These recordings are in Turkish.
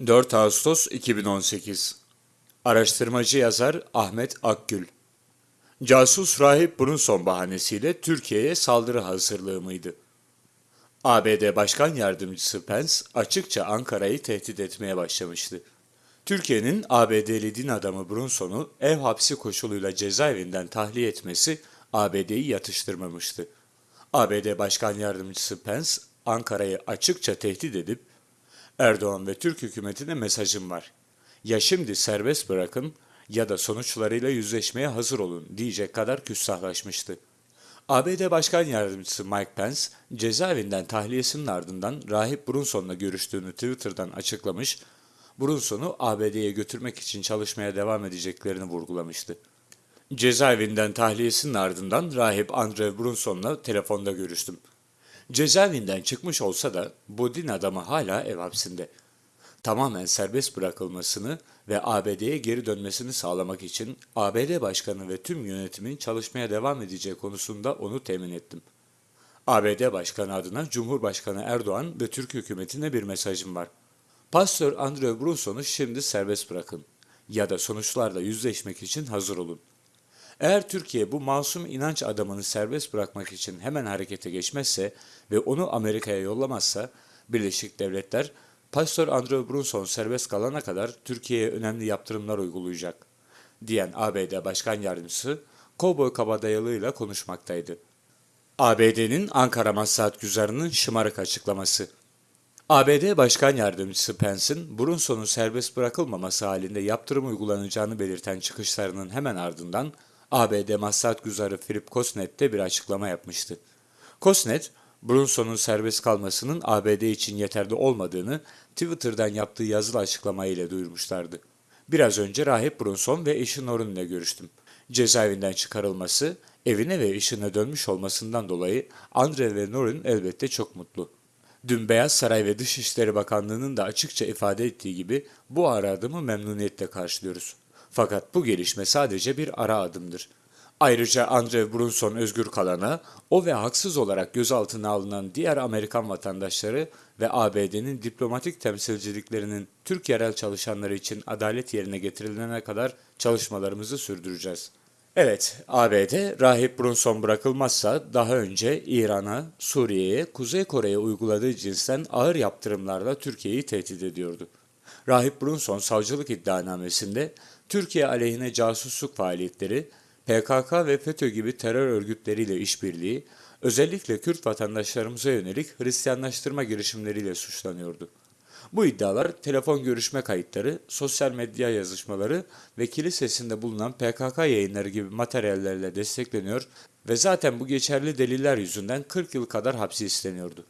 4 Ağustos 2018 Araştırmacı yazar Ahmet Akgül Casus rahip Brunson bahanesiyle Türkiye'ye saldırı hazırlığı mıydı? ABD Başkan Yardımcısı Pence açıkça Ankara'yı tehdit etmeye başlamıştı. Türkiye'nin ABD'li din adamı Brunson'u ev hapsi koşuluyla cezaevinden tahliye etmesi ABD'yi yatıştırmamıştı. ABD Başkan Yardımcısı Pence Ankara'yı açıkça tehdit edip Erdoğan ve Türk hükümetine mesajım var. Ya şimdi serbest bırakın ya da sonuçlarıyla yüzleşmeye hazır olun diyecek kadar küstahlaşmıştı. ABD Başkan Yardımcısı Mike Pence, cezaevinden tahliyesinin ardından Rahip Brunson'la görüştüğünü Twitter'dan açıklamış, Brunson'u ABD'ye götürmek için çalışmaya devam edeceklerini vurgulamıştı. Cezaevinden tahliyesinin ardından Rahip Andrew Brunson'la telefonda görüştüm. Cezaevinden çıkmış olsa da bu din adamı hala ev hapsinde. Tamamen serbest bırakılmasını ve ABD'ye geri dönmesini sağlamak için ABD Başkanı ve tüm yönetimin çalışmaya devam edeceği konusunda onu temin ettim. ABD Başkanı adına Cumhurbaşkanı Erdoğan ve Türk hükümetine bir mesajım var. Pastör Andrew Brunson'u şimdi serbest bırakın ya da sonuçlarla yüzleşmek için hazır olun. Eğer Türkiye bu masum inanç adamını serbest bırakmak için hemen harekete geçmezse ve onu Amerika'ya yollamazsa Birleşik Devletler Pastör Andrew Brunson serbest kalana kadar Türkiye'ye önemli yaptırımlar uygulayacak diyen ABD Başkan Yardımcısı Kovboy Kabadayılı'yla konuşmaktaydı. ABD'nin Ankara Maslahat Güzarı'nın şımarık açıklaması. ABD Başkan Yardımcısı Pence'in Brunson'un serbest bırakılmaması halinde yaptırım uygulanacağını belirten çıkışlarının hemen ardından ABD Maslahat Güzarı Philip Kosnet de bir açıklama yapmıştı. Kosnet, Brunson'un serbest kalmasının ABD için yeterli olmadığını Twitter'dan yaptığı yazılı açıklamayla duyurmuşlardı. Biraz önce Rahip Brunson ve eşi Norun ile görüştüm. Cezaevinden çıkarılması, evine ve işine dönmüş olmasından dolayı Andre ve Norun elbette çok mutlu. Dün Beyaz Saray ve Dışişleri Bakanlığı'nın da açıkça ifade ettiği gibi bu ara adımı memnuniyetle karşılıyoruz. Fakat bu gelişme sadece bir ara adımdır. Ayrıca Andre Brunson özgür kalana, o ve haksız olarak gözaltına alınan diğer Amerikan vatandaşları ve ABD'nin diplomatik temsilciliklerinin Türk yerel çalışanları için adalet yerine getirilene kadar çalışmalarımızı sürdüreceğiz. Evet, ABD Rahip Brunson bırakılmazsa daha önce İran'a, Suriye'ye, Kuzey Kore'ye uyguladığı cinsten ağır yaptırımlarla Türkiye'yi tehdit ediyordu. Rahip Brunson savcılık iddianamesinde Türkiye aleyhine casusluk faaliyetleri, PKK ve FETÖ gibi terör örgütleriyle işbirliği, özellikle Kürt vatandaşlarımıza yönelik Hristiyanlaştırma girişimleriyle suçlanıyordu. Bu iddialar telefon görüşme kayıtları, sosyal medya yazışmaları ve kilisesinde bulunan PKK yayınları gibi materyallerle destekleniyor ve zaten bu geçerli deliller yüzünden 40 yıl kadar hapsi isteniyordu.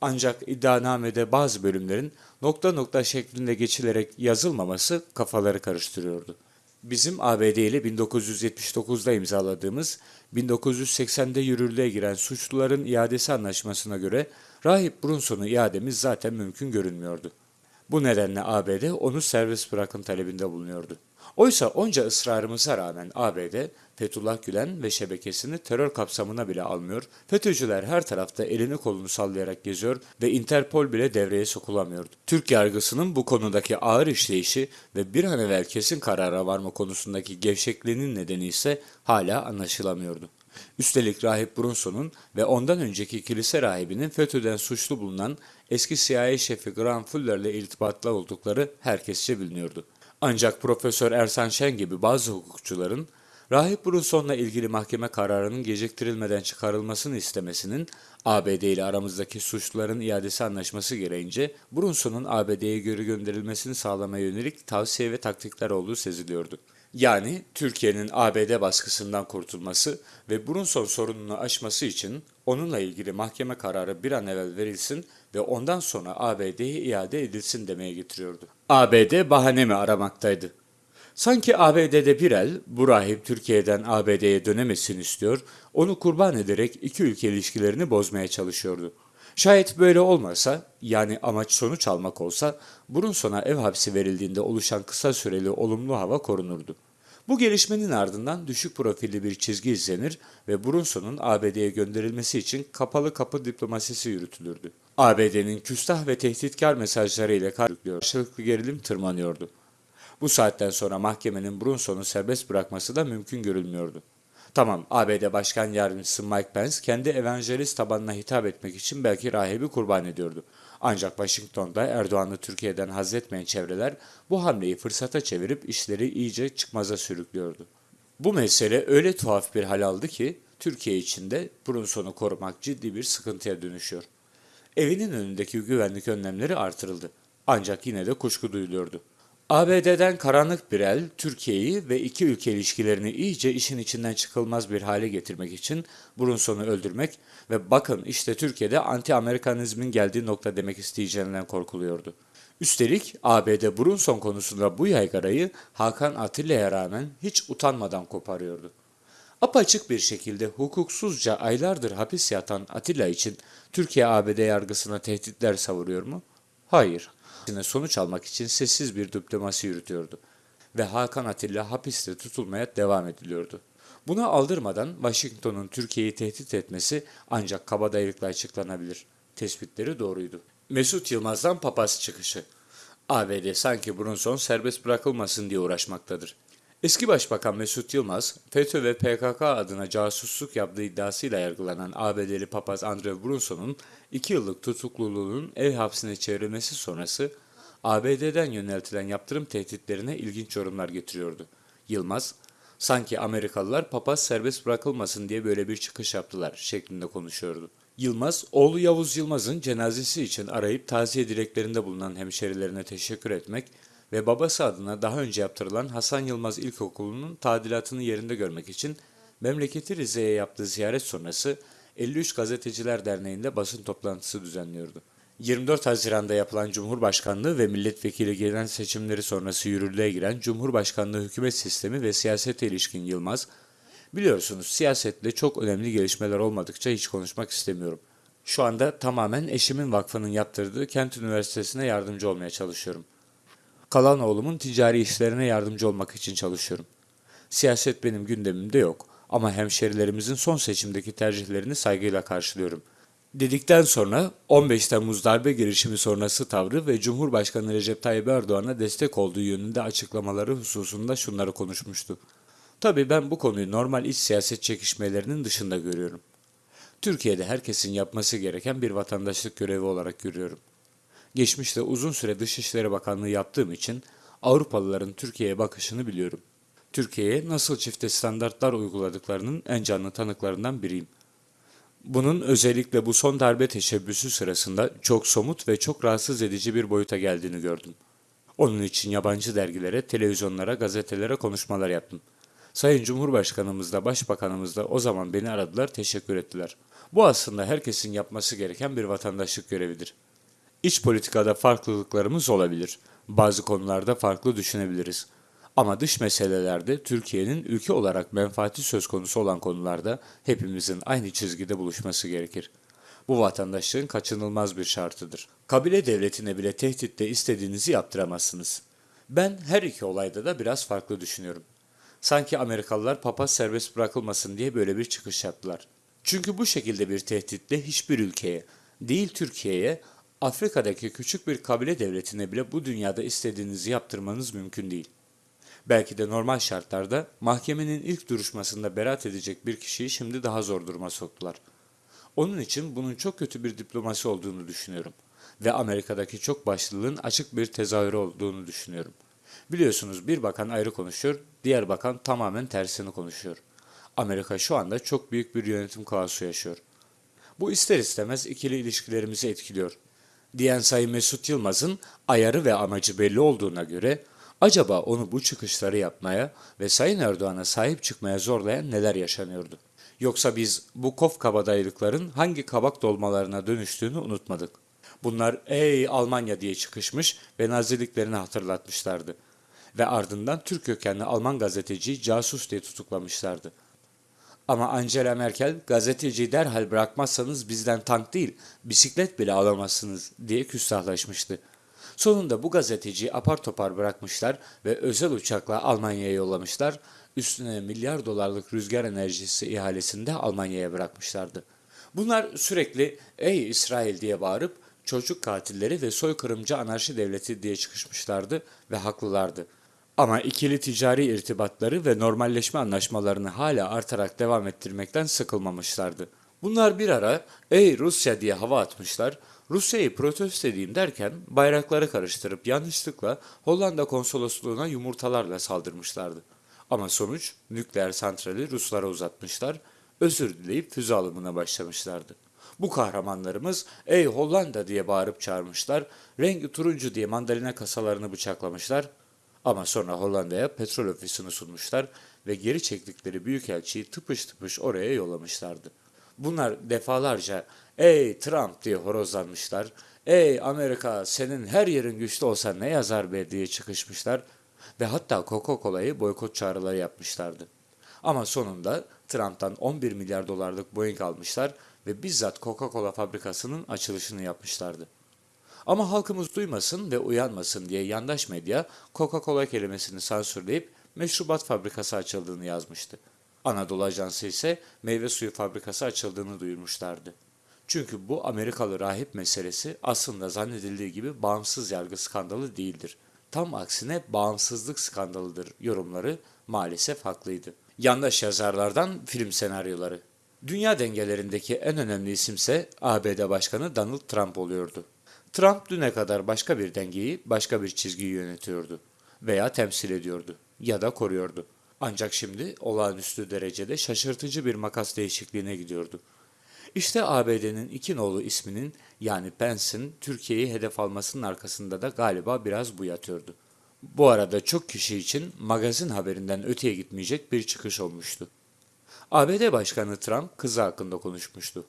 Ancak iddianamede bazı bölümlerin nokta nokta şeklinde geçilerek yazılmaması kafaları karıştırıyordu. Bizim ABD ile 1979'da imzaladığımız 1980'de yürürlüğe giren suçluların iadesi anlaşmasına göre Rahip Brunson'u iademiz zaten mümkün görünmüyordu. Bu nedenle ABD onu serbest bırakın talebinde bulunuyordu. Oysa onca ısrarımıza rağmen ABD, Fethullah Gülen ve şebekesini terör kapsamına bile almıyor, FETÖ'cüler her tarafta elini kolunu sallayarak geziyor ve Interpol bile devreye sokulamıyordu. Türk yargısının bu konudaki ağır işleyişi ve bir an evvel kesin karara varma konusundaki gevşekliğinin nedeni ise hala anlaşılamıyordu. Üstelik rahip Brunson'un ve ondan önceki kilise rahibinin FETÖ'den suçlu bulunan eski CIA şefi Graham Fuller ile irtibatlı oldukları herkesçe biliniyordu. Ancak Profesör Ersan Şen gibi bazı hukukçuların Rahip Brunson'la ilgili mahkeme kararının geciktirilmeden çıkarılmasını istemesinin ABD ile aramızdaki suçluların iadesi anlaşması gereğince Brunson'un ABD'ye geri gönderilmesini sağlamaya yönelik tavsiye ve taktikler olduğu seziliyordu. Yani Türkiye'nin ABD baskısından kurtulması ve Brunson sorununu aşması için onunla ilgili mahkeme kararı bir an evvel verilsin ve ondan sonra ABD'ye iade edilsin demeye getiriyordu. ABD bahane mi aramaktaydı? Sanki ABD'de bir el bu rahip Türkiye'den ABD'ye dönemesin istiyor, onu kurban ederek iki ülke ilişkilerini bozmaya çalışıyordu. Şayet böyle olmasa, yani amaç sonuç almak olsa, Brunson'a ev hapsi verildiğinde oluşan kısa süreli olumlu hava korunurdu. Bu gelişmenin ardından düşük profilli bir çizgi izlenir ve Brunson'un ABD'ye gönderilmesi için kapalı kapı diplomasisi yürütülürdü. ABD'nin küstah ve tehditkar mesajlarıyla karşılıklı gerilim tırmanıyordu. Bu saatten sonra mahkemenin Brunson'u serbest bırakması da mümkün görülmüyordu. Tamam, ABD Başkan Yardımcısı Mike Pence kendi evangelist tabanına hitap etmek için belki rahibi kurban ediyordu. Ancak Washington'da Erdoğan'ı Türkiye'den hazretmeyen çevreler bu hamleyi fırsata çevirip işleri iyice çıkmaza sürüklüyordu. Bu mesele öyle tuhaf bir hal aldı ki Türkiye içinde Brunson'u korumak ciddi bir sıkıntıya dönüşüyor. Evinin önündeki güvenlik önlemleri artırıldı. Ancak yine de kuşku duyuluyordu. ABD'den karanlık bir el Türkiye'yi ve iki ülke ilişkilerini iyice işin içinden çıkılmaz bir hale getirmek için Brunson'u öldürmek ve bakın işte Türkiye'de anti-Amerikanizmin geldiği nokta demek isteyeceğinden korkuluyordu. Üstelik ABD Brunson konusunda bu yaygarayı Hakan Atilla'ya rağmen hiç utanmadan koparıyordu. Apaçık bir şekilde hukuksuzca aylardır hapis yatan Atilla için Türkiye ABD yargısına tehditler savuruyor mu? Hayır. Aksine sonuç almak için sessiz bir diplomasi yürütüyordu. Ve Hakan Atilla hapiste tutulmaya devam ediliyordu. Buna aldırmadan Washington'un Türkiye'yi tehdit etmesi ancak kabadayılıkla açıklanabilir. Tespitleri doğruydu. Mesut Yılmaz'dan papaz çıkışı. ABD sanki Brunson serbest bırakılmasın diye uğraşmaktadır. Eski Başbakan Mesut Yılmaz, FETÖ ve PKK adına casusluk yaptığı iddiasıyla yargılanan ABD'li papaz Andrew Brunson'un 2 yıllık tutukluluğunun ev hapsine çevrilmesi sonrası ABD'den yöneltilen yaptırım tehditlerine ilginç yorumlar getiriyordu. Yılmaz, sanki Amerikalılar papaz serbest bırakılmasın diye böyle bir çıkış yaptılar şeklinde konuşuyordu. Yılmaz, oğlu Yavuz Yılmaz'ın cenazesi için arayıp taziye dileklerinde bulunan hemşerilerine teşekkür etmek ve babası adına daha önce yaptırılan Hasan Yılmaz İlkokulu'nun tadilatını yerinde görmek için memleketi Rize'ye yaptığı ziyaret sonrası 53 Gazeteciler Derneği'nde basın toplantısı düzenliyordu. 24 Haziran'da yapılan Cumhurbaşkanlığı ve milletvekili genel seçimleri sonrası yürürlüğe giren Cumhurbaşkanlığı hükümet sistemi ve siyasete ilişkin Yılmaz, biliyorsunuz siyasetle çok önemli gelişmeler olmadıkça hiç konuşmak istemiyorum. Şu anda tamamen eşimin vakfının yaptırdığı Kent Üniversitesi'ne yardımcı olmaya çalışıyorum. Kalan oğlumun ticari işlerine yardımcı olmak için çalışıyorum. Siyaset benim gündemimde yok ama hemşerilerimizin son seçimdeki tercihlerini saygıyla karşılıyorum. Dedikten sonra 15 Temmuz darbe girişimi sonrası tavrı ve Cumhurbaşkanı Recep Tayyip Erdoğan'a destek olduğu yönünde açıklamaları hususunda şunları konuşmuştu. Tabii ben bu konuyu normal iç siyaset çekişmelerinin dışında görüyorum. Türkiye'de herkesin yapması gereken bir vatandaşlık görevi olarak görüyorum. Geçmişte uzun süre Dışişleri Bakanlığı yaptığım için Avrupalıların Türkiye'ye bakışını biliyorum. Türkiye'ye nasıl çifte standartlar uyguladıklarının en canlı tanıklarından biriyim. Bunun özellikle bu son darbe teşebbüsü sırasında çok somut ve çok rahatsız edici bir boyuta geldiğini gördüm. Onun için yabancı dergilere, televizyonlara, gazetelere konuşmalar yaptım. Sayın Cumhurbaşkanımız da Başbakanımız da o zaman beni aradılar, teşekkür ettiler. Bu aslında herkesin yapması gereken bir vatandaşlık görevidir. İç politikada farklılıklarımız olabilir. Bazı konularda farklı düşünebiliriz. Ama dış meselelerde Türkiye'nin ülke olarak menfaati söz konusu olan konularda hepimizin aynı çizgide buluşması gerekir. Bu vatandaşlığın kaçınılmaz bir şartıdır. Kabile devletine bile tehditte istediğinizi yaptıramazsınız. Ben her iki olayda da biraz farklı düşünüyorum. Sanki Amerikalılar papaz serbest bırakılmasın diye böyle bir çıkış yaptılar. Çünkü bu şekilde bir tehditle hiçbir ülkeye, değil Türkiye'ye, Afrika'daki küçük bir kabile devletine bile bu dünyada istediğinizi yaptırmanız mümkün değil. Belki de normal şartlarda mahkemenin ilk duruşmasında beraat edecek bir kişiyi şimdi daha zor duruma soktular. Onun için bunun çok kötü bir diplomasi olduğunu düşünüyorum ve Amerika'daki çok başlılığın açık bir tezahürü olduğunu düşünüyorum. Biliyorsunuz bir bakan ayrı konuşuyor, diğer bakan tamamen tersini konuşuyor. Amerika şu anda çok büyük bir yönetim kaosu yaşıyor. Bu ister istemez ikili ilişkilerimizi etkiliyor. Diyen Sayın Mesut Yılmaz'ın ayarı ve amacı belli olduğuna göre acaba onu bu çıkışları yapmaya ve Sayın Erdoğan'a sahip çıkmaya zorlayan neler yaşanıyordu? Yoksa biz bu kof kabadayılıkların hangi kabak dolmalarına dönüştüğünü unutmadık. Bunlar ey Almanya diye çıkışmış ve naziliklerini hatırlatmışlardı. Ve ardından Türk kökenli Alman gazeteciyi casus diye tutuklamışlardı. Ama Angela Merkel gazeteciyi derhal bırakmazsanız bizden tank değil bisiklet bile alamazsınız diye küstahlaşmıştı. Sonunda bu gazeteciyi apar topar bırakmışlar ve özel uçakla Almanya'ya yollamışlar. Üstüne milyar dolarlık rüzgar enerjisi ihalesinde Almanya'ya bırakmışlardı. Bunlar sürekli ey İsrail diye bağırıp çocuk katilleri ve soykırımcı anarşi devleti diye çıkışmışlardı ve haklılardı. Ama ikili ticari irtibatları ve normalleşme anlaşmalarını hala artarak devam ettirmekten sıkılmamışlardı. Bunlar bir ara ey Rusya diye hava atmışlar, Rusya'yı protesto edeyim derken bayrakları karıştırıp yanlışlıkla Hollanda konsolosluğuna yumurtalarla saldırmışlardı. Ama sonuç nükleer santrali Ruslara uzatmışlar, özür dileyip füze alımına başlamışlardı. Bu kahramanlarımız ey Hollanda diye bağırıp çağırmışlar, rengi turuncu diye mandalina kasalarını bıçaklamışlar ama sonra Hollanda'ya petrol ofisini sunmuşlar ve geri çektikleri büyükelçiyi tıpış tıpış oraya yollamışlardı. Bunlar defalarca ''Ey Trump'' diye horozlanmışlar, ''Ey Amerika senin her yerin güçlü olsa ne yazar be'' diye çıkışmışlar ve hatta Coca-Cola'yı boykot çağrıları yapmışlardı. Ama sonunda Trump'tan 11 milyar dolarlık Boeing almışlar ve bizzat Coca-Cola fabrikasının açılışını yapmışlardı. Ama halkımız duymasın ve uyanmasın diye yandaş medya Coca-Cola kelimesini sansürleyip meşrubat fabrikası açıldığını yazmıştı. Anadolu Ajansı ise meyve suyu fabrikası açıldığını duyurmuşlardı. Çünkü bu Amerikalı rahip meselesi aslında zannedildiği gibi bağımsız yargı skandalı değildir. Tam aksine bağımsızlık skandalıdır yorumları maalesef haklıydı. Yandaş yazarlardan film senaryoları. Dünya dengelerindeki en önemli isimse ABD Başkanı Donald Trump oluyordu. Trump düne kadar başka bir dengeyi, başka bir çizgiyi yönetiyordu veya temsil ediyordu ya da koruyordu. Ancak şimdi olağanüstü derecede şaşırtıcı bir makas değişikliğine gidiyordu. İşte ABD'nin iki nolu isminin yani Pence'in Türkiye'yi hedef almasının arkasında da galiba biraz bu yatıyordu. Bu arada çok kişi için magazin haberinden öteye gitmeyecek bir çıkış olmuştu. ABD Başkanı Trump kızı hakkında konuşmuştu.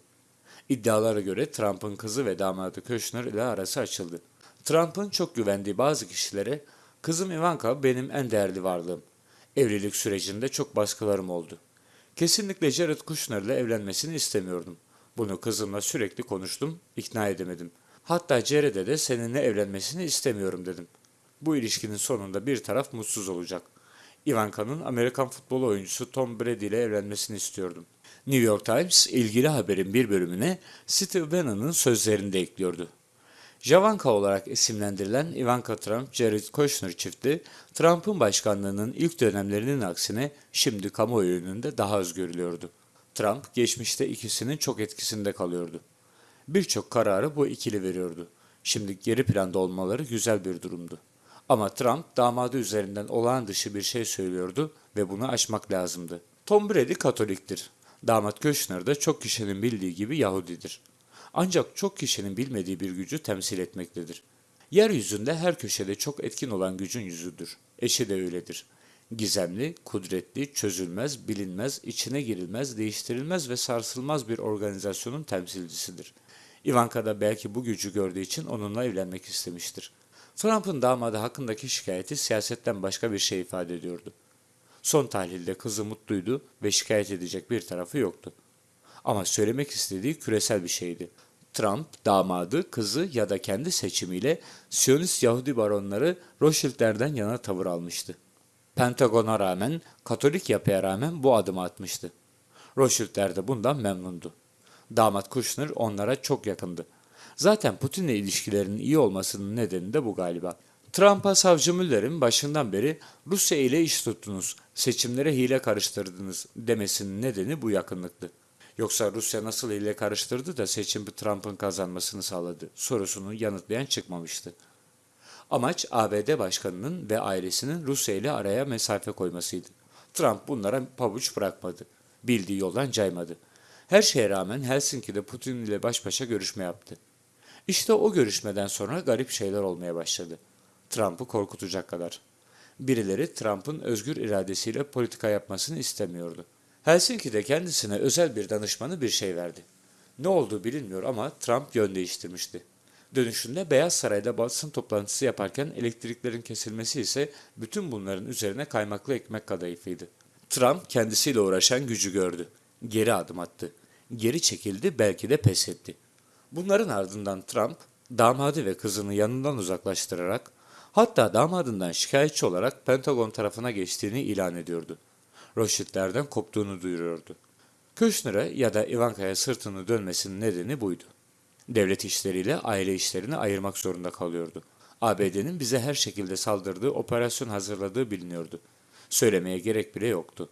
İddialara göre Trump'ın kızı ve damadı Kushner ile arası açıldı. Trump'ın çok güvendiği bazı kişilere kızım Ivanka benim en değerli varlığım. Evlilik sürecinde çok baskılarım oldu. Kesinlikle Jared Kushner ile evlenmesini istemiyordum. Bunu kızımla sürekli konuştum, ikna edemedim. Hatta Jared'e de seninle evlenmesini istemiyorum dedim. Bu ilişkinin sonunda bir taraf mutsuz olacak. Ivanka'nın Amerikan futbol oyuncusu Tom Brady ile evlenmesini istiyordum. New York Times ilgili haberin bir bölümüne Steve Bannon'ın sözlerini de ekliyordu. Javanka olarak isimlendirilen Ivanka Trump-Jared Kushner çifti, Trump'ın başkanlığının ilk dönemlerinin aksine şimdi kamuoyu önünde daha az görülüyordu. Trump geçmişte ikisinin çok etkisinde kalıyordu. Birçok kararı bu ikili veriyordu. Şimdi geri planda olmaları güzel bir durumdu. Ama Trump damadı üzerinden olağan dışı bir şey söylüyordu ve bunu aşmak lazımdı. Tom Brady Katoliktir. Damat Kushner de çok kişinin bildiği gibi Yahudidir. Ancak çok kişinin bilmediği bir gücü temsil etmektedir. Yeryüzünde her köşede çok etkin olan gücün yüzüdür. Eşi de öyledir. Gizemli, kudretli, çözülmez, bilinmez, içine girilmez, değiştirilmez ve sarsılmaz bir organizasyonun temsilcisidir. Ivanka da belki bu gücü gördüğü için onunla evlenmek istemiştir. Trump'ın damadı hakkındaki şikayeti siyasetten başka bir şey ifade ediyordu. Son tahlilde kızı mutluydu ve şikayet edecek bir tarafı yoktu. Ama söylemek istediği küresel bir şeydi. Trump, damadı, kızı ya da kendi seçimiyle Siyonist Yahudi baronları Rothschild'lerden yana tavır almıştı. Pentagon'a rağmen, Katolik yapıya rağmen bu adımı atmıştı. Rothschild'ler de bundan memnundu. Damat Kushner onlara çok yakındı. Zaten Putin'le ilişkilerinin iyi olmasının nedeni de bu galiba. Trump'a savcı Müller'in başından beri Rusya ile iş tuttunuz, seçimlere hile karıştırdınız demesinin nedeni bu yakınlıktı. Yoksa Rusya nasıl hile karıştırdı da seçim Trump'ın kazanmasını sağladı sorusunu yanıtlayan çıkmamıştı. Amaç ABD başkanının ve ailesinin Rusya ile araya mesafe koymasıydı. Trump bunlara pabuç bırakmadı. Bildiği yoldan caymadı. Her şeye rağmen Helsinki'de Putin ile baş başa görüşme yaptı. İşte o görüşmeden sonra garip şeyler olmaya başladı. Trump'ı korkutacak kadar. Birileri Trump'ın özgür iradesiyle politika yapmasını istemiyordu. Helsinki'de kendisine özel bir danışmanı bir şey verdi. Ne olduğu bilinmiyor ama Trump yön değiştirmişti. Dönüşünde Beyaz Saray'da basın toplantısı yaparken elektriklerin kesilmesi ise bütün bunların üzerine kaymaklı ekmek kadayıfıydı. Trump kendisiyle uğraşan gücü gördü. Geri adım attı. Geri çekildi belki de pes etti. Bunların ardından Trump damadı ve kızını yanından uzaklaştırarak hatta damadından şikayetçi olarak Pentagon tarafına geçtiğini ilan ediyordu. Rothschild'lerden koptuğunu duyuruyordu. Kushner'a ya da Ivanka'ya sırtını dönmesinin nedeni buydu. Devlet işleriyle aile işlerini ayırmak zorunda kalıyordu. ABD'nin bize her şekilde saldırdığı, operasyon hazırladığı biliniyordu. Söylemeye gerek bile yoktu.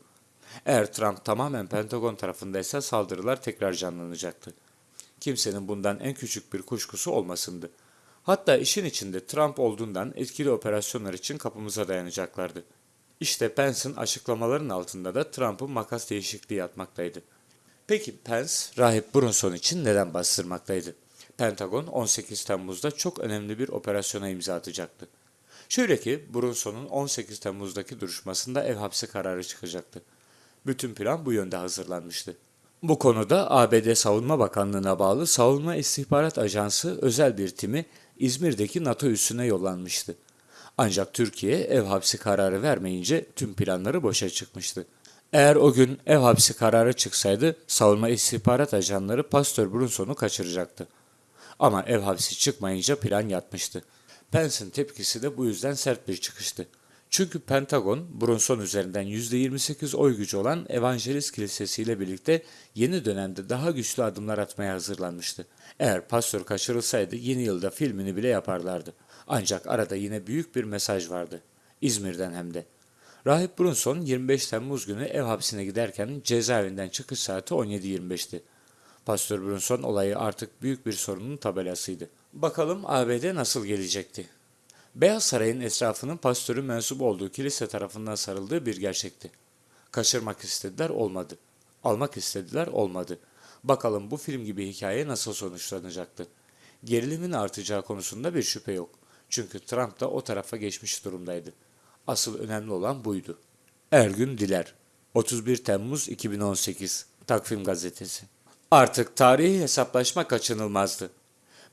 Eğer Trump tamamen Pentagon tarafındaysa saldırılar tekrar canlanacaktı. Kimsenin bundan en küçük bir kuşkusu olmasındı. Hatta işin içinde Trump olduğundan etkili operasyonlar için kapımıza dayanacaklardı. İşte Pence'in açıklamaların altında da Trump'ın makas değişikliği yatmaktaydı. Peki Pence, Rahip Brunson için neden bastırmaktaydı? Pentagon 18 Temmuz'da çok önemli bir operasyona imza atacaktı. Şöyle ki Brunson'un 18 Temmuz'daki duruşmasında ev hapsi kararı çıkacaktı. Bütün plan bu yönde hazırlanmıştı. Bu konuda ABD Savunma Bakanlığı'na bağlı Savunma İstihbarat Ajansı özel bir timi İzmir'deki NATO üssüne yollanmıştı. Ancak Türkiye ev hapsi kararı vermeyince tüm planları boşa çıkmıştı. Eğer o gün ev hapsi kararı çıksaydı savunma istihbarat ajanları Pastor Brunson'u kaçıracaktı. Ama ev hapsi çıkmayınca plan yatmıştı. Pence'in tepkisi de bu yüzden sert bir çıkıştı. Çünkü Pentagon, Brunson üzerinden %28 oy gücü olan Evangelist Kilisesi ile birlikte yeni dönemde daha güçlü adımlar atmaya hazırlanmıştı. Eğer pastör kaçırılsaydı yeni yılda filmini bile yaparlardı. Ancak arada yine büyük bir mesaj vardı. İzmir'den hem de. Rahip Brunson 25 Temmuz günü ev hapsine giderken cezaevinden çıkış saati 17.25'ti. Pastör Brunson olayı artık büyük bir sorunun tabelasıydı. Bakalım ABD nasıl gelecekti? Beyaz Saray'ın etrafının pastörün mensup olduğu kilise tarafından sarıldığı bir gerçekti. Kaçırmak istediler olmadı. Almak istediler olmadı. Bakalım bu film gibi hikaye nasıl sonuçlanacaktı? Gerilimin artacağı konusunda bir şüphe yok. Çünkü Trump da o tarafa geçmiş durumdaydı. Asıl önemli olan buydu. Ergün Diler 31 Temmuz 2018 Takvim Gazetesi Artık tarihi hesaplaşma kaçınılmazdı.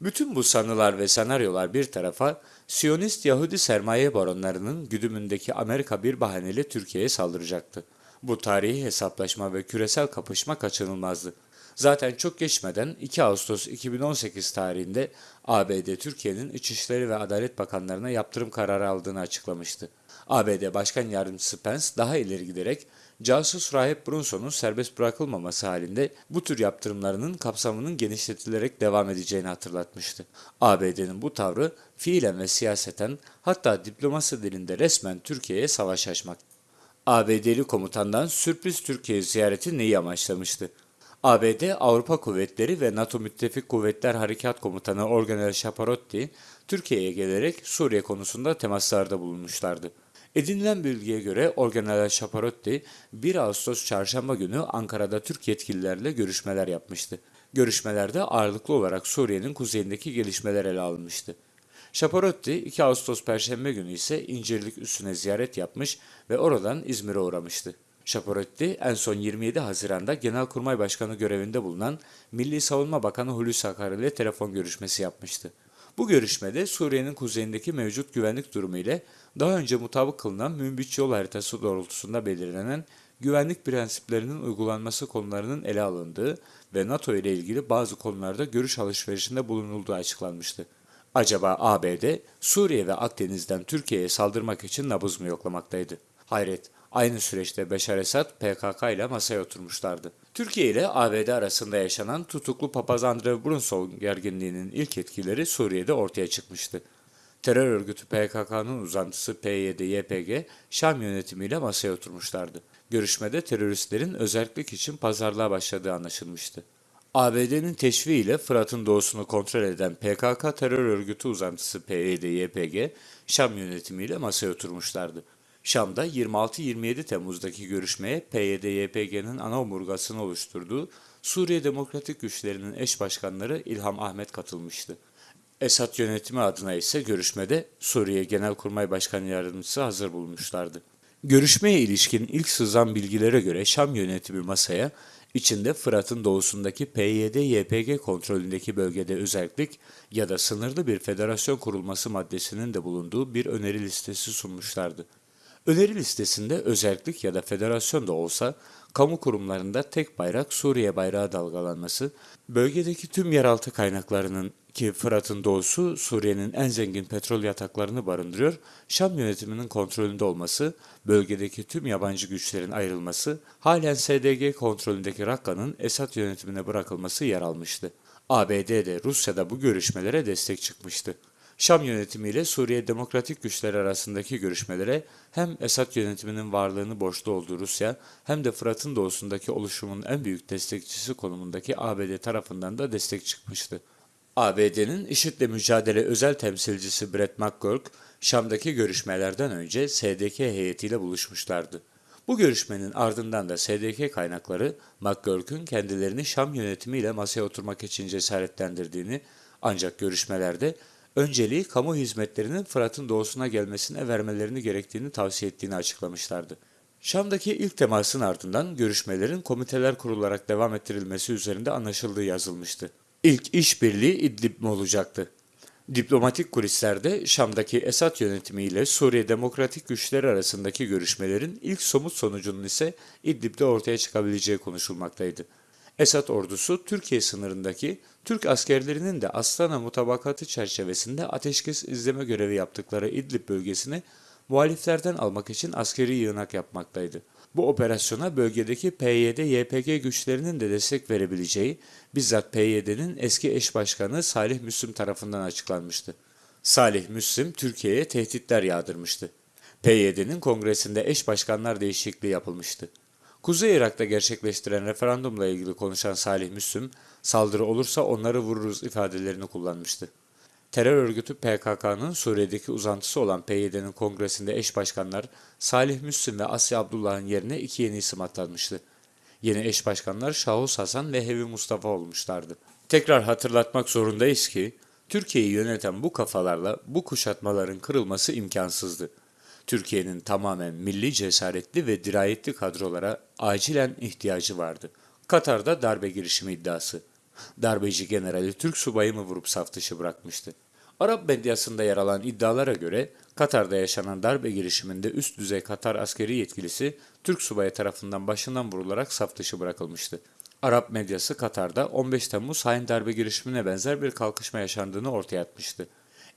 Bütün bu sanılar ve senaryolar bir tarafa, Siyonist Yahudi sermaye baronlarının güdümündeki Amerika bir bahaneyle Türkiye'ye saldıracaktı. Bu tarihi hesaplaşma ve küresel kapışma kaçınılmazdı. Zaten çok geçmeden 2 Ağustos 2018 tarihinde ABD Türkiye'nin İçişleri ve Adalet Bakanlarına yaptırım kararı aldığını açıklamıştı. ABD Başkan Yardımcısı Pence daha ileri giderek casus rahip Brunson'un serbest bırakılmaması halinde bu tür yaptırımlarının kapsamının genişletilerek devam edeceğini hatırlatmıştı. ABD'nin bu tavrı fiilen ve siyaseten hatta diplomasi dilinde resmen Türkiye'ye savaş açmak. ABD'li komutandan sürpriz Türkiye ziyareti neyi amaçlamıştı? ABD Avrupa Kuvvetleri ve NATO Müttefik Kuvvetler Harekat Komutanı Organel Shaparotti, Türkiye'ye gelerek Suriye konusunda temaslarda bulunmuşlardı. Edinilen bilgiye göre Organel Shaparotti 1 Ağustos çarşamba günü Ankara'da Türk yetkililerle görüşmeler yapmıştı. Görüşmelerde ağırlıklı olarak Suriye'nin kuzeyindeki gelişmeler ele alınmıştı. Shaparotti 2 Ağustos Perşembe günü ise İncirlik üssüne ziyaret yapmış ve oradan İzmir'e uğramıştı. Shaparotti en son 27 Haziran'da Genelkurmay Başkanı görevinde bulunan Milli Savunma Bakanı Hulusi Akar ile telefon görüşmesi yapmıştı. Bu görüşmede Suriye'nin kuzeyindeki mevcut güvenlik durumu ile daha önce mutabık kılınan Münbiç yol haritası doğrultusunda belirlenen güvenlik prensiplerinin uygulanması konularının ele alındığı ve NATO ile ilgili bazı konularda görüş alışverişinde bulunulduğu açıklanmıştı. Acaba ABD, Suriye ve Akdeniz'den Türkiye'ye saldırmak için nabız mı yoklamaktaydı? Hayret, aynı süreçte Beşar Esad PKK ile masaya oturmuşlardı. Türkiye ile ABD arasında yaşanan tutuklu papaz Andrew Brunson gerginliğinin ilk etkileri Suriye'de ortaya çıkmıştı. Terör örgütü PKK'nın uzantısı PYD-YPG, Şam yönetimiyle masaya oturmuşlardı. Görüşmede teröristlerin özellik için pazarlığa başladığı anlaşılmıştı. ABD'nin teşviğiyle Fırat'ın doğusunu kontrol eden PKK terör örgütü uzantısı PYD-YPG, Şam yönetimiyle masaya oturmuşlardı. Şam'da 26-27 Temmuz'daki görüşmeye PYD-YPG'nin ana omurgasını oluşturduğu Suriye Demokratik Güçlerinin eş başkanları İlham Ahmet katılmıştı. Esad yönetimi adına ise görüşmede Suriye Genelkurmay Başkanı Yardımcısı hazır bulmuşlardı. Görüşmeye ilişkin ilk sızan bilgilere göre Şam yönetimi masaya, içinde Fırat'ın doğusundaki PYD-YPG kontrolündeki bölgede özellik ya da sınırlı bir federasyon kurulması maddesinin de bulunduğu bir öneri listesi sunmuşlardı. Öneri listesinde özellik ya da federasyon da olsa kamu kurumlarında tek bayrak Suriye bayrağı dalgalanması, bölgedeki tüm yeraltı kaynaklarının ki Fırat'ın doğusu Suriye'nin en zengin petrol yataklarını barındırıyor, Şam yönetiminin kontrolünde olması, bölgedeki tüm yabancı güçlerin ayrılması, halen SDG kontrolündeki Rakka'nın Esad yönetimine bırakılması yer almıştı. ABD de Rusya da bu görüşmelere destek çıkmıştı. Şam yönetimiyle Suriye Demokratik Güçleri arasındaki görüşmelere hem Esad yönetiminin varlığını borçlu olduğu Rusya hem de Fırat'ın doğusundaki oluşumun en büyük destekçisi konumundaki ABD tarafından da destek çıkmıştı. ABD'nin IŞİD'le mücadele özel temsilcisi Brett McGurk, Şam'daki görüşmelerden önce SDK heyetiyle buluşmuşlardı. Bu görüşmenin ardından da SDK kaynakları McGurk'ün kendilerini Şam yönetimiyle masaya oturmak için cesaretlendirdiğini ancak görüşmelerde önceliği kamu hizmetlerinin Fırat'ın doğusuna gelmesine vermelerini gerektiğini tavsiye ettiğini açıklamışlardı. Şam'daki ilk temasın ardından görüşmelerin komiteler kurularak devam ettirilmesi üzerinde anlaşıldığı yazılmıştı. İlk işbirliği İdlib mi olacaktı? Diplomatik kulislerde Şam'daki Esad yönetimiyle Suriye Demokratik Güçleri arasındaki görüşmelerin ilk somut sonucunun ise İdlib'de ortaya çıkabileceği konuşulmaktaydı. Esad ordusu Türkiye sınırındaki Türk askerlerinin de Astana mutabakatı çerçevesinde ateşkes izleme görevi yaptıkları İdlib bölgesini muhaliflerden almak için askeri yığınak yapmaktaydı. Bu operasyona bölgedeki PYD-YPG güçlerinin de destek verebileceği bizzat PYD'nin eski eş başkanı Salih Müslim tarafından açıklanmıştı. Salih Müslim Türkiye'ye tehditler yağdırmıştı. PYD'nin kongresinde eş başkanlar değişikliği yapılmıştı. Kuzey Irak'ta gerçekleştiren referandumla ilgili konuşan Salih Müslüm, saldırı olursa onları vururuz ifadelerini kullanmıştı. Terör örgütü PKK'nın Suriye'deki uzantısı olan PYD'nin kongresinde eş başkanlar Salih Müslüm ve Asya Abdullah'ın yerine iki yeni isim atanmıştı. Yeni eş başkanlar Şahus Hasan ve Hevi Mustafa olmuşlardı. Tekrar hatırlatmak zorundayız ki, Türkiye'yi yöneten bu kafalarla bu kuşatmaların kırılması imkansızdı. Türkiye'nin tamamen milli cesaretli ve dirayetli kadrolara acilen ihtiyacı vardı. Katar'da darbe girişimi iddiası. Darbeci generali Türk subayı mı vurup saf dışı bırakmıştı? Arap medyasında yer alan iddialara göre Katar'da yaşanan darbe girişiminde üst düzey Katar askeri yetkilisi Türk subayı tarafından başından vurularak saf dışı bırakılmıştı. Arap medyası Katar'da 15 Temmuz hain darbe girişimine benzer bir kalkışma yaşandığını ortaya atmıştı.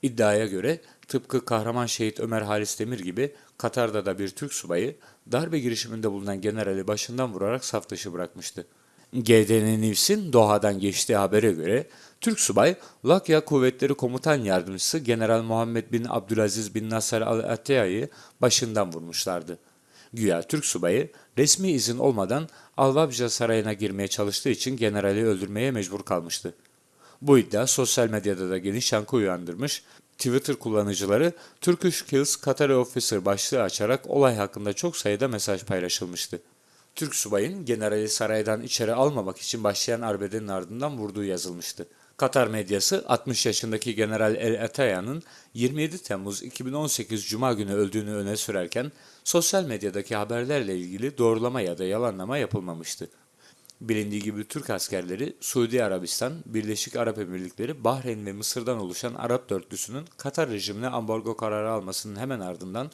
İddiaya göre tıpkı kahraman şehit Ömer Halis Demir gibi Katar'da da bir Türk subayı darbe girişiminde bulunan generali başından vurarak saf dışı bırakmıştı. GDN News'in Doha'dan geçtiği habere göre Türk subay Lakya Kuvvetleri Komutan Yardımcısı General Muhammed bin Abdülaziz bin Nasser al-Attiya'yı başından vurmuşlardı. Güya Türk subayı resmi izin olmadan Alvabja Sarayı'na girmeye çalıştığı için generali öldürmeye mecbur kalmıştı. Bu iddia sosyal medyada da geniş yankı uyandırmış, Twitter kullanıcıları Turkish Kills Qatar Officer başlığı açarak olay hakkında çok sayıda mesaj paylaşılmıştı. Türk subayın generali saraydan içeri almamak için başlayan arbedenin ardından vurduğu yazılmıştı. Katar medyası 60 yaşındaki General El Ataya'nın 27 Temmuz 2018 Cuma günü öldüğünü öne sürerken sosyal medyadaki haberlerle ilgili doğrulama ya da yalanlama yapılmamıştı. Bilindiği gibi Türk askerleri Suudi Arabistan, Birleşik Arap Emirlikleri, Bahreyn ve Mısır'dan oluşan Arap dörtlüsünün Katar rejimine ambargo kararı almasının hemen ardından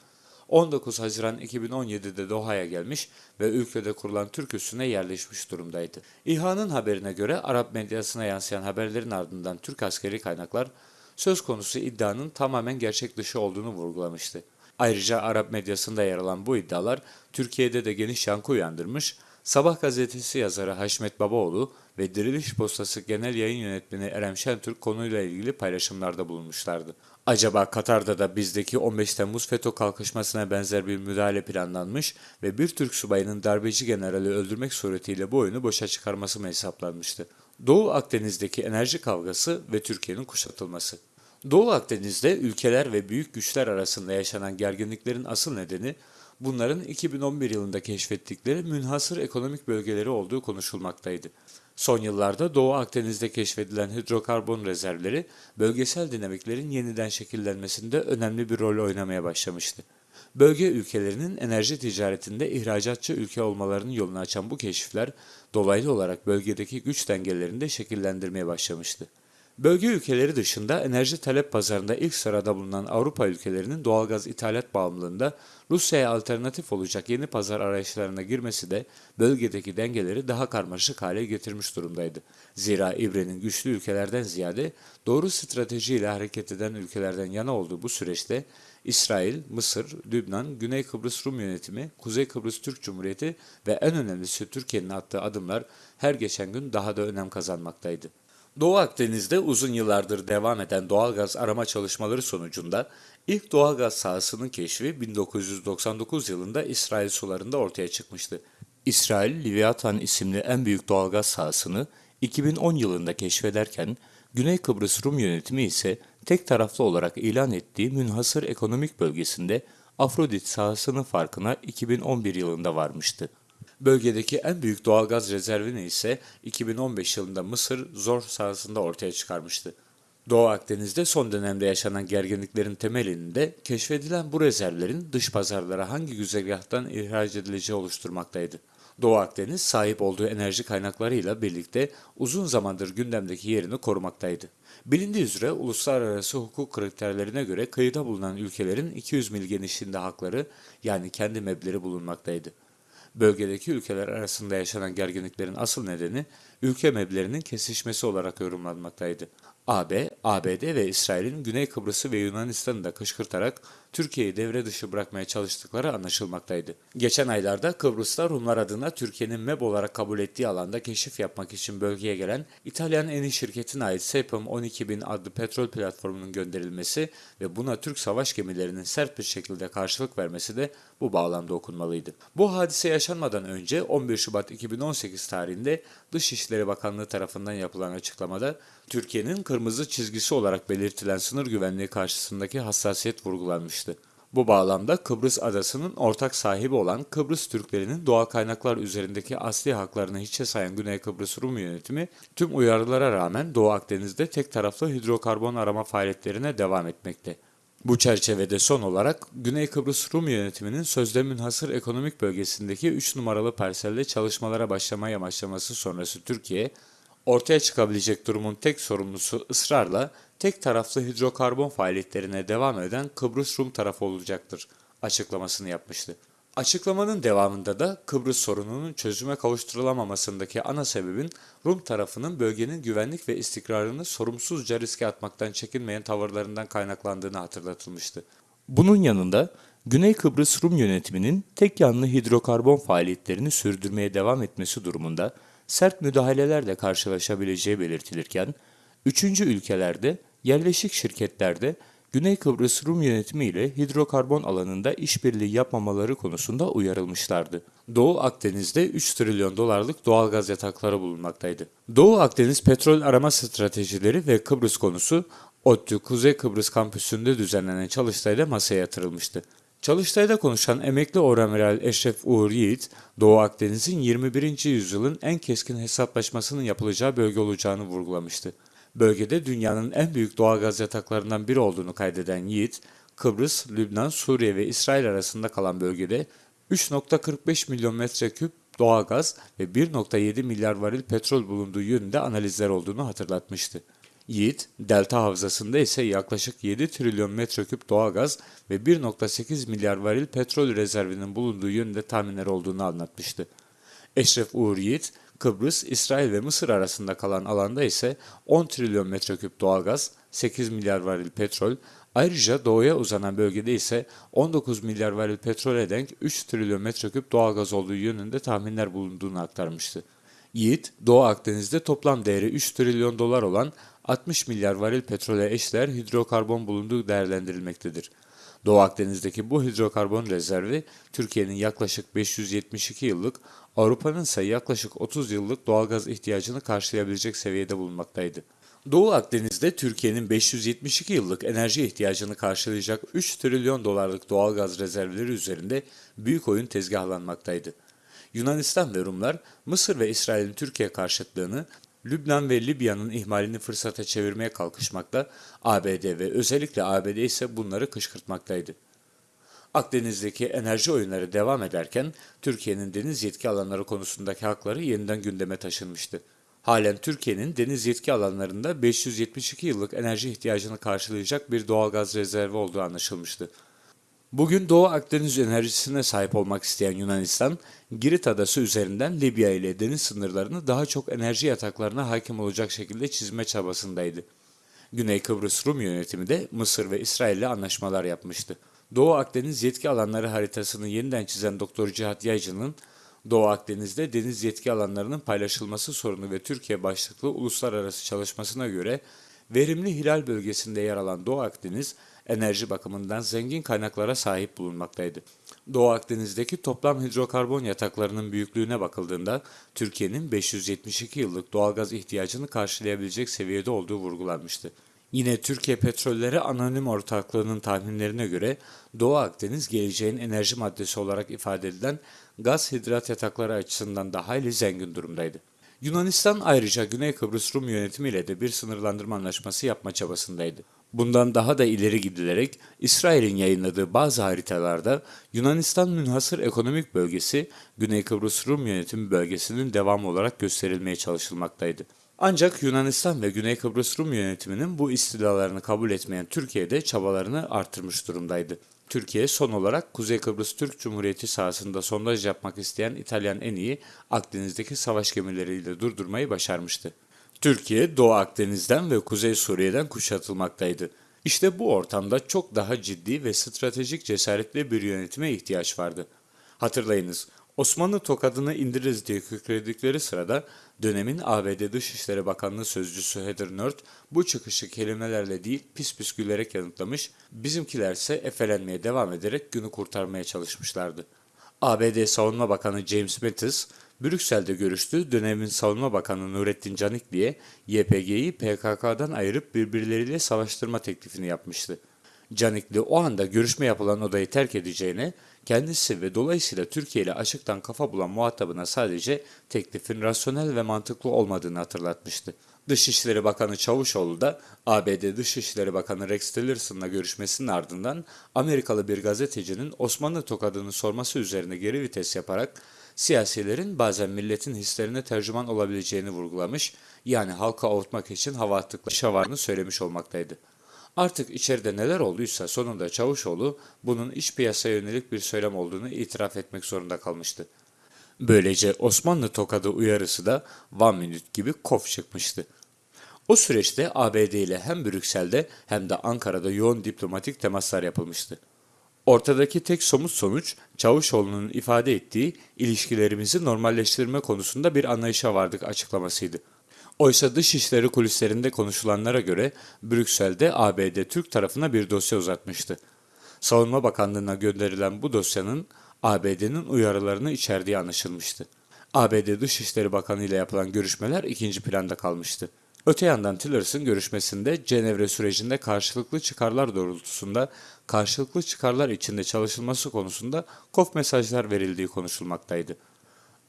19 Haziran 2017'de Doha'ya gelmiş ve ülkede kurulan Türk üssüne yerleşmiş durumdaydı. İHA'nın haberine göre Arap medyasına yansıyan haberlerin ardından Türk askeri kaynaklar söz konusu iddianın tamamen gerçek dışı olduğunu vurgulamıştı. Ayrıca Arap medyasında yer alan bu iddialar Türkiye'de de geniş yankı uyandırmış, Sabah gazetesi yazarı Haşmet Babaoğlu ve Diriliş Postası Genel Yayın Yönetmeni Erem Şentürk konuyla ilgili paylaşımlarda bulunmuşlardı. Acaba Katar'da da bizdeki 15 Temmuz FETÖ kalkışmasına benzer bir müdahale planlanmış ve bir Türk subayının darbeci generali öldürmek suretiyle bu oyunu boşa çıkarması mı hesaplanmıştı? Doğu Akdeniz'deki enerji kavgası ve Türkiye'nin kuşatılması. Doğu Akdeniz'de ülkeler ve büyük güçler arasında yaşanan gerginliklerin asıl nedeni bunların 2011 yılında keşfettikleri münhasır ekonomik bölgeleri olduğu konuşulmaktaydı. Son yıllarda Doğu Akdeniz'de keşfedilen hidrokarbon rezervleri bölgesel dinamiklerin yeniden şekillenmesinde önemli bir rol oynamaya başlamıştı. Bölge ülkelerinin enerji ticaretinde ihracatçı ülke olmalarının yolunu açan bu keşifler dolaylı olarak bölgedeki güç dengelerini de şekillendirmeye başlamıştı. Bölge ülkeleri dışında enerji talep pazarında ilk sırada bulunan Avrupa ülkelerinin doğalgaz ithalat bağımlılığında Rusya'ya alternatif olacak yeni pazar arayışlarına girmesi de bölgedeki dengeleri daha karmaşık hale getirmiş durumdaydı. Zira İbre'nin güçlü ülkelerden ziyade doğru stratejiyle hareket eden ülkelerden yana olduğu bu süreçte İsrail, Mısır, Lübnan, Güney Kıbrıs Rum yönetimi, Kuzey Kıbrıs Türk Cumhuriyeti ve en önemlisi Türkiye'nin attığı adımlar her geçen gün daha da önem kazanmaktaydı. Doğu Akdeniz'de uzun yıllardır devam eden doğalgaz arama çalışmaları sonucunda ilk doğalgaz sahasının keşfi 1999 yılında İsrail sularında ortaya çıkmıştı. İsrail, Livyatan isimli en büyük doğalgaz sahasını 2010 yılında keşfederken, Güney Kıbrıs Rum yönetimi ise tek taraflı olarak ilan ettiği münhasır ekonomik bölgesinde Afrodit sahasının farkına 2011 yılında varmıştı. Bölgedeki en büyük doğalgaz rezervini ise 2015 yılında Mısır Zor sahasında ortaya çıkarmıştı. Doğu Akdeniz'de son dönemde yaşanan gerginliklerin temelini de keşfedilen bu rezervlerin dış pazarlara hangi güzergahtan ihraç edileceği oluşturmaktaydı. Doğu Akdeniz sahip olduğu enerji kaynaklarıyla birlikte uzun zamandır gündemdeki yerini korumaktaydı. Bilindiği üzere uluslararası hukuk kriterlerine göre kıyıda bulunan ülkelerin 200 mil genişliğinde hakları yani kendi mebleri bulunmaktaydı. Bölgedeki ülkeler arasında yaşanan gerginliklerin asıl nedeni ülke meblerinin kesişmesi olarak yorumlanmaktaydı. AB, ABD ve İsrail'in Güney Kıbrıs'ı ve Yunanistan'ı da kışkırtarak Türkiye'yi devre dışı bırakmaya çalıştıkları anlaşılmaktaydı. Geçen aylarda Kıbrıs'ta Rumlar adına Türkiye'nin MEB olarak kabul ettiği alanda keşif yapmak için bölgeye gelen İtalyan Eni şirketine ait Sepum 12000 adlı petrol platformunun gönderilmesi ve buna Türk savaş gemilerinin sert bir şekilde karşılık vermesi de bu bağlamda okunmalıydı. Bu hadise yaşanmadan önce 11 Şubat 2018 tarihinde Dışişleri Bakanlığı tarafından yapılan açıklamada Türkiye'nin kırmızı çizgisi olarak belirtilen sınır güvenliği karşısındaki hassasiyet vurgulanmıştı. Bu bağlamda Kıbrıs adasının ortak sahibi olan Kıbrıs Türklerinin doğal kaynaklar üzerindeki asli haklarını hiçe sayan Güney Kıbrıs Rum yönetimi tüm uyarılara rağmen Doğu Akdeniz'de tek taraflı hidrokarbon arama faaliyetlerine devam etmekte. Bu çerçevede son olarak Güney Kıbrıs Rum yönetiminin sözde münhasır ekonomik bölgesindeki 3 numaralı parselde çalışmalara başlamaya başlaması sonrası Türkiye, ortaya çıkabilecek durumun tek sorumlusu ısrarla tek taraflı hidrokarbon faaliyetlerine devam eden Kıbrıs Rum tarafı olacaktır açıklamasını yapmıştı. Açıklamanın devamında da Kıbrıs sorununun çözüme kavuşturulamamasındaki ana sebebin Rum tarafının bölgenin güvenlik ve istikrarını sorumsuzca riske atmaktan çekinmeyen tavırlarından kaynaklandığını hatırlatılmıştı. Bunun yanında Güney Kıbrıs Rum yönetiminin tek yanlı hidrokarbon faaliyetlerini sürdürmeye devam etmesi durumunda sert müdahalelerle karşılaşabileceği belirtilirken, üçüncü ülkelerde, yerleşik şirketlerde Güney Kıbrıs Rum yönetimi ile hidrokarbon alanında işbirliği yapmamaları konusunda uyarılmışlardı. Doğu Akdeniz'de 3 trilyon dolarlık doğal gaz yatakları bulunmaktaydı. Doğu Akdeniz petrol arama stratejileri ve Kıbrıs konusu ODTÜ Kuzey Kıbrıs kampüsünde düzenlenen çalıştayda masaya yatırılmıştı. Çalıştayda konuşan emekli oramiral Eşref Uğur Yiğit, Doğu Akdeniz'in 21. yüzyılın en keskin hesaplaşmasının yapılacağı bölge olacağını vurgulamıştı. Bölgede dünyanın en büyük doğalgaz yataklarından biri olduğunu kaydeden Yiğit, Kıbrıs, Lübnan, Suriye ve İsrail arasında kalan bölgede 3.45 milyon metreküp doğalgaz ve 1.7 milyar varil petrol bulunduğu yönünde analizler olduğunu hatırlatmıştı. Yiğit, delta havzasında ise yaklaşık 7 trilyon metreküp doğalgaz ve 1.8 milyar varil petrol rezervinin bulunduğu yönünde tahminler olduğunu anlatmıştı. Eşref Uğur Yiğit, Kıbrıs, İsrail ve Mısır arasında kalan alanda ise 10 trilyon metreküp doğalgaz, 8 milyar varil petrol, ayrıca doğuya uzanan bölgede ise 19 milyar varil petrole denk 3 trilyon metreküp doğalgaz olduğu yönünde tahminler bulunduğunu aktarmıştı. Yiğit, Doğu Akdeniz'de toplam değeri 3 trilyon dolar olan 60 milyar varil petrole eşdeğer hidrokarbon bulunduğu değerlendirilmektedir. Doğu Akdeniz'deki bu hidrokarbon rezervi Türkiye'nin yaklaşık 572 yıllık, Avrupa'nın ise yaklaşık 30 yıllık doğalgaz ihtiyacını karşılayabilecek seviyede bulunmaktaydı. Doğu Akdeniz'de Türkiye'nin 572 yıllık enerji ihtiyacını karşılayacak 3 trilyon dolarlık doğalgaz rezervleri üzerinde büyük oyun tezgahlanmaktaydı. Yunanistan ve Rumlar Mısır ve İsrail'in Türkiye karşıtlığını Lübnan ve Libya'nın ihmalini fırsata çevirmeye kalkışmakta, ABD ve özellikle ABD ise bunları kışkırtmaktaydı. Akdeniz'deki enerji oyunları devam ederken Türkiye'nin deniz yetki alanları konusundaki hakları yeniden gündeme taşınmıştı. Halen Türkiye'nin deniz yetki alanlarında 572 yıllık enerji ihtiyacını karşılayacak bir doğalgaz rezervi olduğu anlaşılmıştı. Bugün Doğu Akdeniz enerjisine sahip olmak isteyen Yunanistan, Girit adası üzerinden Libya ile deniz sınırlarını daha çok enerji yataklarına hakim olacak şekilde çizme çabasındaydı. Güney Kıbrıs Rum yönetimi de Mısır ve İsrail ile anlaşmalar yapmıştı. Doğu Akdeniz yetki alanları haritasını yeniden çizen Doktor Cihat Yaycı'nın Doğu Akdeniz'de deniz yetki alanlarının paylaşılması sorunu ve Türkiye başlıklı uluslararası çalışmasına göre verimli hilal bölgesinde yer alan Doğu Akdeniz, enerji bakımından zengin kaynaklara sahip bulunmaktaydı. Doğu Akdeniz'deki toplam hidrokarbon yataklarının büyüklüğüne bakıldığında Türkiye'nin 572 yıllık doğalgaz ihtiyacını karşılayabilecek seviyede olduğu vurgulanmıştı. Yine Türkiye Petrolleri Anonim Ortaklığı'nın tahminlerine göre Doğu Akdeniz geleceğin enerji maddesi olarak ifade edilen gaz hidrat yatakları açısından da hayli zengin durumdaydı. Yunanistan ayrıca Güney Kıbrıs Rum yönetimiyle de bir sınırlandırma anlaşması yapma çabasındaydı. Bundan daha da ileri gidilerek İsrail'in yayınladığı bazı haritalarda Yunanistan münhasır ekonomik bölgesi Güney Kıbrıs Rum yönetimi bölgesinin devamı olarak gösterilmeye çalışılmaktaydı. Ancak Yunanistan ve Güney Kıbrıs Rum yönetiminin bu istilalarını kabul etmeyen Türkiye de çabalarını artırmış durumdaydı. Türkiye son olarak Kuzey Kıbrıs Türk Cumhuriyeti sahasında sondaj yapmak isteyen İtalyan en iyi Akdeniz'deki savaş gemileriyle durdurmayı başarmıştı. Türkiye Doğu Akdeniz'den ve Kuzey Suriye'den kuşatılmaktaydı. İşte bu ortamda çok daha ciddi ve stratejik cesaretli bir yönetime ihtiyaç vardı. Hatırlayınız, Osmanlı tokadını indiririz diye kükredikleri sırada dönemin ABD Dışişleri Bakanlığı Sözcüsü Heather Nauert bu çıkışı kelimelerle değil pis pis gülerek yanıtlamış, bizimkilerse efelenmeye devam ederek günü kurtarmaya çalışmışlardı. ABD Savunma Bakanı James Mattis, Brüksel'de görüştüğü dönemin Savunma Bakanı Nurettin Canikli'ye YPG'yi PKK'dan ayırıp birbirleriyle savaştırma teklifini yapmıştı. Canikli o anda görüşme yapılan odayı terk edeceğine, kendisi ve dolayısıyla Türkiye ile açıktan kafa bulan muhatabına sadece teklifin rasyonel ve mantıklı olmadığını hatırlatmıştı. Dışişleri Bakanı Çavuşoğlu da ABD Dışişleri Bakanı Rex Tillerson'la görüşmesinin ardından Amerikalı bir gazetecinin Osmanlı tokadını sorması üzerine geri vites yaparak siyasilerin bazen milletin hislerine tercüman olabileceğini vurgulamış, yani halka avutmak için hava attıkları şavarını söylemiş olmaktaydı. Artık içeride neler olduysa sonunda Çavuşoğlu bunun iç piyasaya yönelik bir söylem olduğunu itiraf etmek zorunda kalmıştı. Böylece Osmanlı tokadı uyarısı da one minute gibi kof çıkmıştı. O süreçte ABD ile hem Brüksel'de hem de Ankara'da yoğun diplomatik temaslar yapılmıştı. Ortadaki tek somut sonuç Çavuşoğlu'nun ifade ettiği ilişkilerimizi normalleştirme konusunda bir anlayışa vardık açıklamasıydı. Oysa dışişleri kulislerinde konuşulanlara göre Brüksel'de ABD Türk tarafına bir dosya uzatmıştı. Savunma Bakanlığı'na gönderilen bu dosyanın ABD'nin uyarılarını içerdiği anlaşılmıştı. ABD Dışişleri Bakanı ile yapılan görüşmeler ikinci planda kalmıştı. Öte yandan Tillerson görüşmesinde Cenevre sürecinde karşılıklı çıkarlar doğrultusunda karşılıklı çıkarlar içinde çalışılması konusunda kof mesajlar verildiği konuşulmaktaydı.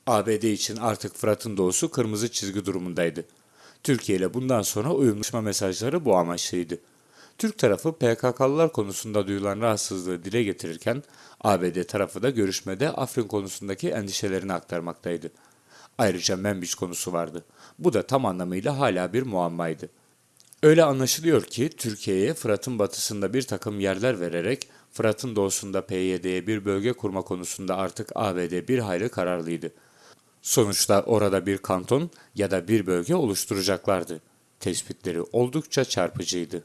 ABD için artık Fırat'ın doğusu kırmızı çizgi durumundaydı. Türkiye ile bundan sonra uyumlaşma mesajları bu amaçlıydı. Türk tarafı PKK'lılar konusunda duyulan rahatsızlığı dile getirirken ABD tarafı da görüşmede Afrin konusundaki endişelerini aktarmaktaydı. Ayrıca Membiç konusu vardı. Bu da tam anlamıyla hala bir muammaydı. Öyle anlaşılıyor ki Türkiye'ye Fırat'ın batısında bir takım yerler vererek Fırat'ın doğusunda PYD'ye bir bölge kurma konusunda artık ABD bir hayli kararlıydı. Sonuçta orada bir kanton ya da bir bölge oluşturacaklardı. Tespitleri oldukça çarpıcıydı.